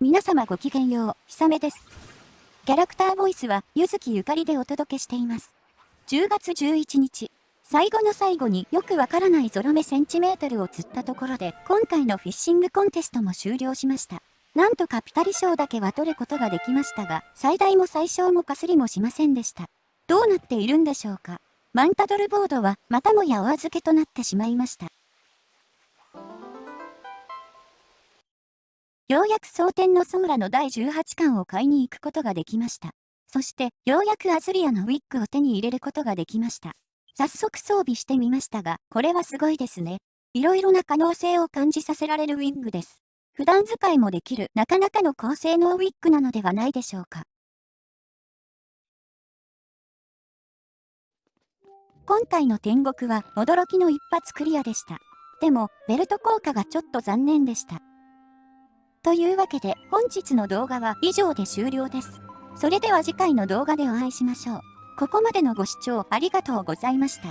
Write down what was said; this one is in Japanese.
皆様ごきげんよう、ひさめです。キャラクターボイスは、ゆずきゆかりでお届けしています。10月11日、最後の最後によくわからないゾロ目センチメートルを釣ったところで、今回のフィッシングコンテストも終了しました。なんとかピタリ賞だけは取ることができましたが、最大も最小もかすりもしませんでした。どうなっているんでしょうか。マンタドルボードはまたもやお預けとなってしまいました。ようやく蒼天のソーラの第18巻を買いに行くことができました。そして、ようやくアズリアのウィッグを手に入れることができました。早速装備してみましたが、これはすごいですね。いろいろな可能性を感じさせられるウィッグです。普段使いもできるなかなかの高性能ウィッグなのではないでしょうか。今回の天国は驚きの一発クリアでした。でも、ベルト効果がちょっと残念でした。というわけで本日の動画は以上で終了です。それでは次回の動画でお会いしましょう。ここまでのご視聴ありがとうございました。